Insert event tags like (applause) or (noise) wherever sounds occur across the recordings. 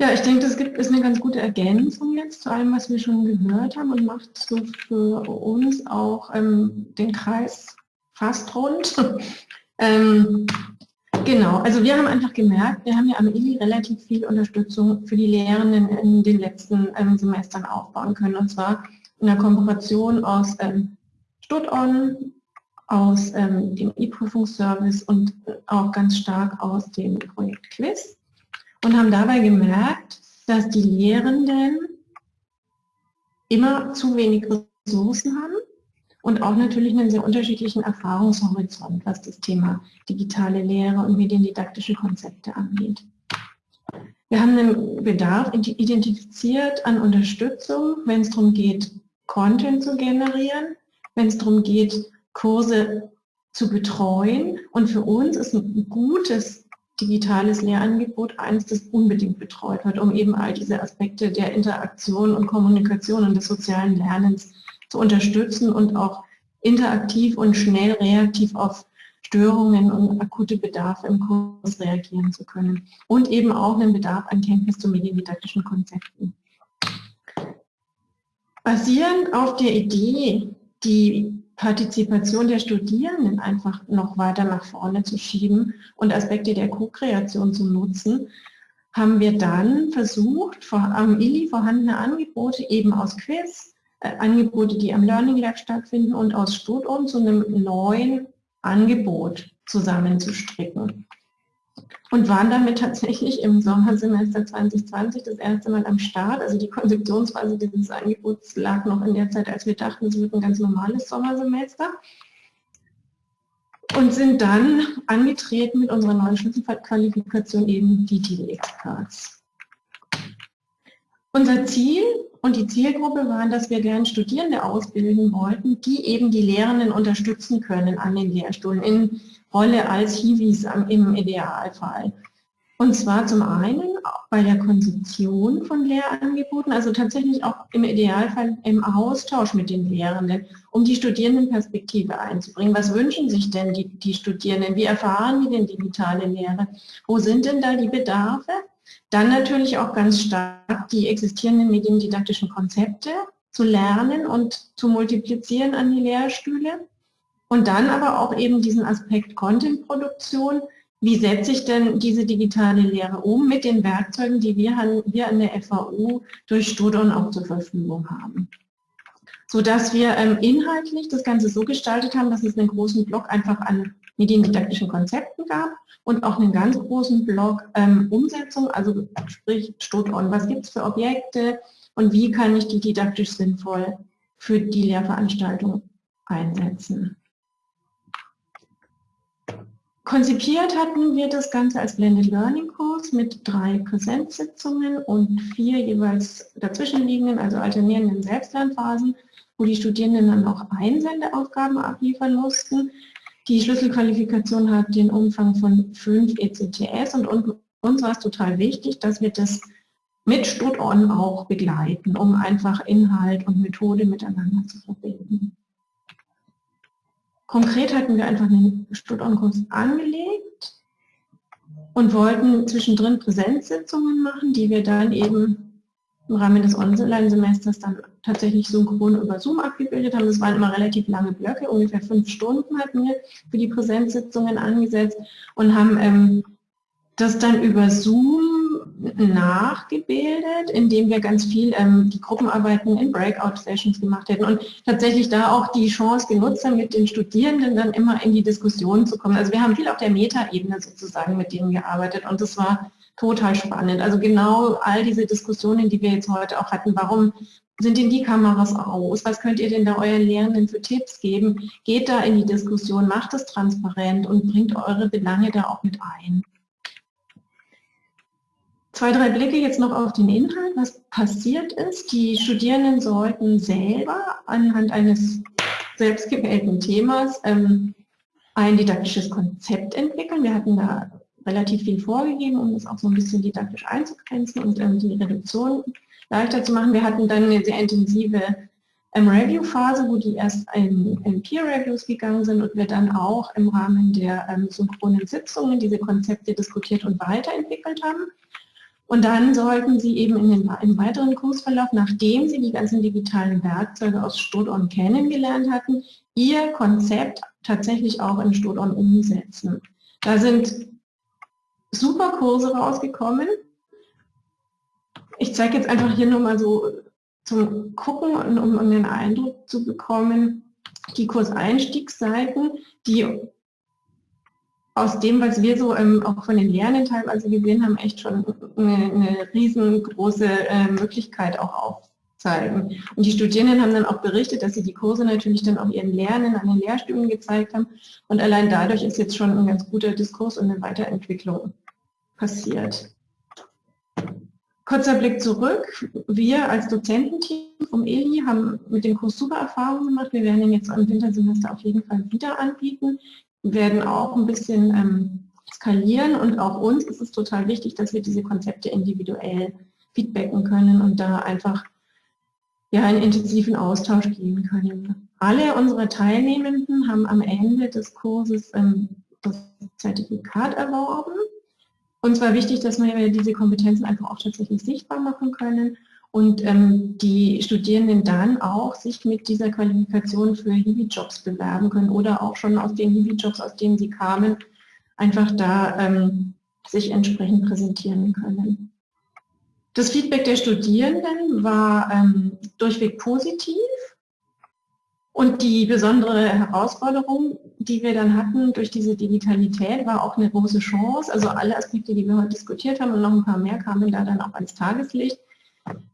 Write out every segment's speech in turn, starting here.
Ja, ich denke, das gibt, ist eine ganz gute Ergänzung jetzt zu allem, was wir schon gehört haben und macht so für uns auch ähm, den Kreis fast rund. (laughs) ähm, genau, also wir haben einfach gemerkt, wir haben ja am ILI relativ viel Unterstützung für die Lehrenden in den letzten ähm, Semestern aufbauen können und zwar in der Kooperation aus ähm, Stut-On, aus ähm, dem E-Prüfungsservice und auch ganz stark aus dem Projekt Quiz und haben dabei gemerkt, dass die Lehrenden immer zu wenig Ressourcen haben und auch natürlich einen sehr unterschiedlichen Erfahrungshorizont, was das Thema digitale Lehre und mediendidaktische Konzepte angeht. Wir haben einen Bedarf identifiziert an Unterstützung, wenn es darum geht, Content zu generieren, wenn es darum geht, Kurse zu betreuen. Und für uns ist ein gutes digitales Lehrangebot eins, das unbedingt betreut wird, um eben all diese Aspekte der Interaktion und Kommunikation und des sozialen Lernens zu unterstützen und auch interaktiv und schnell reaktiv auf Störungen und akute Bedarfe im Kurs reagieren zu können. Und eben auch einen Bedarf an Kenntnis zu mediendidaktischen Konzepten. Basierend auf der Idee, die Partizipation der Studierenden einfach noch weiter nach vorne zu schieben und Aspekte der Co-Kreation zu nutzen, haben wir dann versucht, am ILI vorhandene Angebote eben aus Quiz, äh, Angebote, die am Learning Lab stattfinden und aus Studium zu einem neuen Angebot zusammenzustricken und waren damit tatsächlich im Sommersemester 2020 das erste Mal am Start. Also die Konzeptionsphase dieses Angebots lag noch in der Zeit, als wir dachten, es wird ein ganz normales Sommersemester. Und sind dann angetreten mit unserer neuen Schlüsselqualifikation eben die TV-Experts. Unser Ziel und die Zielgruppe waren, dass wir gern Studierende ausbilden wollten, die eben die Lehrenden unterstützen können an den Lehrstuhlen in Rolle als Hiwis im Idealfall. Und zwar zum einen bei der Konzeption von Lehrangeboten, also tatsächlich auch im Idealfall im Austausch mit den Lehrenden, um die Studierendenperspektive einzubringen. Was wünschen sich denn die, die Studierenden? Wie erfahren die denn digitale Lehre? Wo sind denn da die Bedarfe? Dann natürlich auch ganz stark die existierenden mediendidaktischen Konzepte zu lernen und zu multiplizieren an die Lehrstühle. Und dann aber auch eben diesen Aspekt Content-Produktion. Wie setze ich denn diese digitale Lehre um mit den Werkzeugen, die wir wir an der FAU durch Studon auch zur Verfügung haben? Sodass wir ähm, inhaltlich das Ganze so gestaltet haben, dass es einen großen Block einfach an mediendidaktischen Konzepten gab und auch einen ganz großen Block ähm, Umsetzung, also sprich Studon, was gibt es für Objekte und wie kann ich die didaktisch sinnvoll für die Lehrveranstaltung einsetzen. Konzipiert hatten wir das Ganze als Blended Learning Kurs mit drei Präsenzsitzungen und vier jeweils dazwischenliegenden, also alternierenden Selbstlernphasen, wo die Studierenden dann auch Einsendeaufgaben abliefern mussten. Die Schlüsselqualifikation hat den Umfang von fünf ECTS und uns war es total wichtig, dass wir das mit StudOn auch begleiten, um einfach Inhalt und Methode miteinander zu verbinden. Konkret hatten wir einfach einen Studienkurs angelegt und wollten zwischendrin Präsenzsitzungen machen, die wir dann eben im Rahmen des Online-Semesters dann tatsächlich synchron über Zoom abgebildet haben. Das waren immer relativ lange Blöcke, ungefähr fünf Stunden hatten wir für die Präsenzsitzungen angesetzt und haben ähm, das dann über Zoom nachgebildet, indem wir ganz viel ähm, die Gruppenarbeiten in Breakout-Sessions gemacht hätten und tatsächlich da auch die Chance genutzt haben, mit den Studierenden dann immer in die Diskussion zu kommen. Also wir haben viel auf der Meta-Ebene sozusagen mit denen gearbeitet und das war total spannend. Also genau all diese Diskussionen, die wir jetzt heute auch hatten, warum sind denn die Kameras aus? Was könnt ihr denn da euren Lehrenden für Tipps geben? Geht da in die Diskussion, macht es transparent und bringt eure Belange da auch mit ein. Zwei, drei Blicke jetzt noch auf den Inhalt, was passiert ist. Die Studierenden sollten selber anhand eines selbstgewählten Themas ähm, ein didaktisches Konzept entwickeln. Wir hatten da relativ viel vorgegeben, um das auch so ein bisschen didaktisch einzugrenzen und ähm, die Reduktion leichter zu machen. Wir hatten dann eine sehr intensive ähm, Review-Phase, wo die erst in, in Peer-Reviews gegangen sind und wir dann auch im Rahmen der ähm, synchronen Sitzungen diese Konzepte diskutiert und weiterentwickelt haben. Und dann sollten Sie eben in den, im weiteren Kursverlauf, nachdem Sie die ganzen digitalen Werkzeuge aus Studon kennengelernt hatten, Ihr Konzept tatsächlich auch in Studon umsetzen. Da sind super Kurse rausgekommen. Ich zeige jetzt einfach hier nur mal so zum Gucken und um einen Eindruck zu bekommen, die Kurseinstiegsseiten, die aus dem, was wir so ähm, auch von den Lernenden teilweise gesehen haben, echt schon eine, eine riesengroße äh, Möglichkeit auch aufzeigen. Und die Studierenden haben dann auch berichtet, dass sie die Kurse natürlich dann auch ihren Lernenden an den Lehrstühlen gezeigt haben. Und allein dadurch ist jetzt schon ein ganz guter Diskurs und eine Weiterentwicklung passiert. Kurzer Blick zurück. Wir als Dozententeam vom ELI haben mit dem Kurs super Erfahrungen gemacht. Wir werden ihn jetzt im Wintersemester auf jeden Fall wieder anbieten werden auch ein bisschen ähm, skalieren und auch uns ist es total wichtig, dass wir diese Konzepte individuell feedbacken können und da einfach ja, in intensiven Austausch gehen können. Alle unsere Teilnehmenden haben am Ende des Kurses ähm, das Zertifikat erworben. Und zwar wichtig, dass wir diese Kompetenzen einfach auch tatsächlich sichtbar machen können und ähm, die Studierenden dann auch sich mit dieser Qualifikation für Hiwi-Jobs bewerben können oder auch schon aus den Hiwi-Jobs, aus denen sie kamen, einfach da ähm, sich entsprechend präsentieren können. Das Feedback der Studierenden war ähm, durchweg positiv und die besondere Herausforderung, die wir dann hatten durch diese Digitalität, war auch eine große Chance. Also alle Aspekte, die wir heute diskutiert haben und noch ein paar mehr kamen da dann auch ans Tageslicht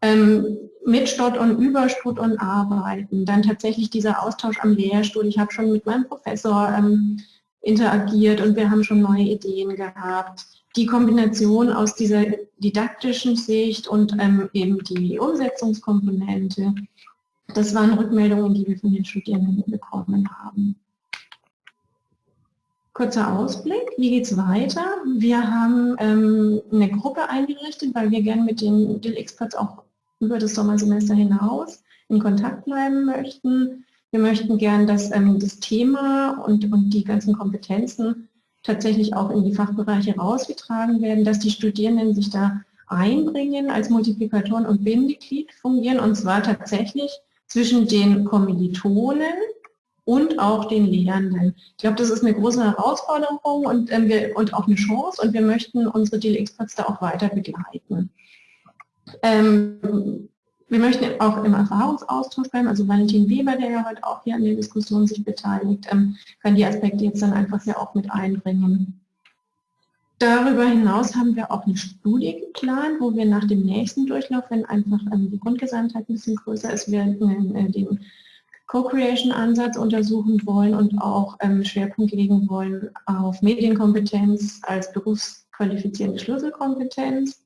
ähm, mit Stott und über Stott und arbeiten. Dann tatsächlich dieser Austausch am Lehrstuhl. Ich habe schon mit meinem Professor ähm, interagiert und wir haben schon neue Ideen gehabt. Die Kombination aus dieser didaktischen Sicht und ähm, eben die Umsetzungskomponente, das waren Rückmeldungen, die wir von den Studierenden bekommen haben. Kurzer Ausblick, wie geht es weiter? Wir haben ähm, eine Gruppe eingerichtet, weil wir gerne mit den DIL-Experts auch über das Sommersemester hinaus in Kontakt bleiben möchten. Wir möchten gern, dass ähm, das Thema und, und die ganzen Kompetenzen tatsächlich auch in die Fachbereiche rausgetragen werden, dass die Studierenden sich da einbringen, als Multiplikatoren und Bindeglied fungieren, und zwar tatsächlich zwischen den Kommilitonen und auch den Lehrenden. Ich glaube, das ist eine große Herausforderung und, ähm, wir, und auch eine Chance und wir möchten unsere DLX-Pods da auch weiter begleiten. Ähm, wir möchten auch im Erfahrungsaustausch bleiben, also Valentin Weber, der ja heute auch hier an der Diskussion sich beteiligt, ähm, kann die Aspekte jetzt dann einfach ja auch mit einbringen. Darüber hinaus haben wir auch eine Studie geplant, wo wir nach dem nächsten Durchlauf, wenn einfach ähm, die Grundgesamtheit ein bisschen größer ist, wir äh, den Co-Creation-Ansatz untersuchen wollen und auch ähm, Schwerpunkt legen wollen auf Medienkompetenz als berufsqualifizierende Schlüsselkompetenz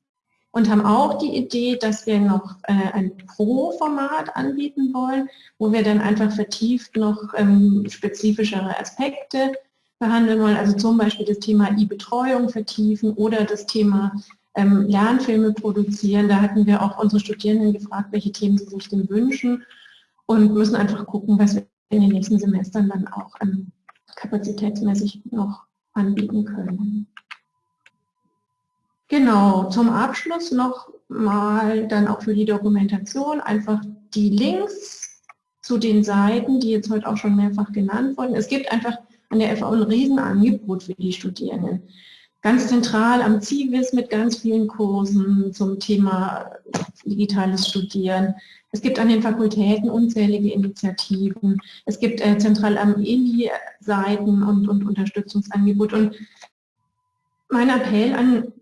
und haben auch die Idee, dass wir noch äh, ein Pro-Format anbieten wollen, wo wir dann einfach vertieft noch ähm, spezifischere Aspekte behandeln wollen, also zum Beispiel das Thema E-Betreuung vertiefen oder das Thema ähm, Lernfilme produzieren. Da hatten wir auch unsere Studierenden gefragt, welche Themen sie sich denn wünschen und müssen einfach gucken, was wir in den nächsten Semestern dann auch ähm, kapazitätsmäßig noch anbieten können. Genau, zum Abschluss noch mal dann auch für die Dokumentation einfach die Links zu den Seiten, die jetzt heute auch schon mehrfach genannt wurden. Es gibt einfach an der FAU ein Riesenangebot für die Studierenden. Ganz zentral am CIVIS mit ganz vielen Kursen zum Thema digitales Studieren. Es gibt an den Fakultäten unzählige Initiativen. Es gibt äh, zentral am ELI Seiten und, und Unterstützungsangebote. Und mein Appell an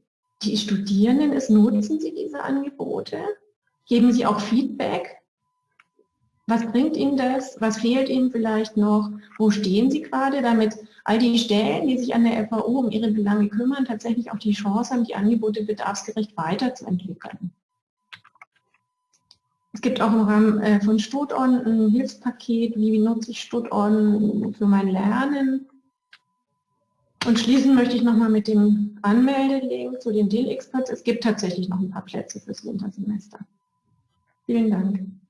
die Studierenden ist, nutzen Sie diese Angebote, geben Sie auch Feedback. Was bringt Ihnen das? Was fehlt Ihnen vielleicht noch? Wo stehen Sie gerade, damit all die Stellen, die sich an der FAO um ihre Belange kümmern, tatsächlich auch die Chance haben, die Angebote bedarfsgerecht weiterzuentwickeln? Es gibt auch im Rahmen äh, von StudOn ein Hilfspaket, wie nutze ich StudOn für mein Lernen. Und schließen möchte ich nochmal mit dem Anmeldelink zu den Deal-Experts. Es gibt tatsächlich noch ein paar Plätze fürs Wintersemester. Vielen Dank.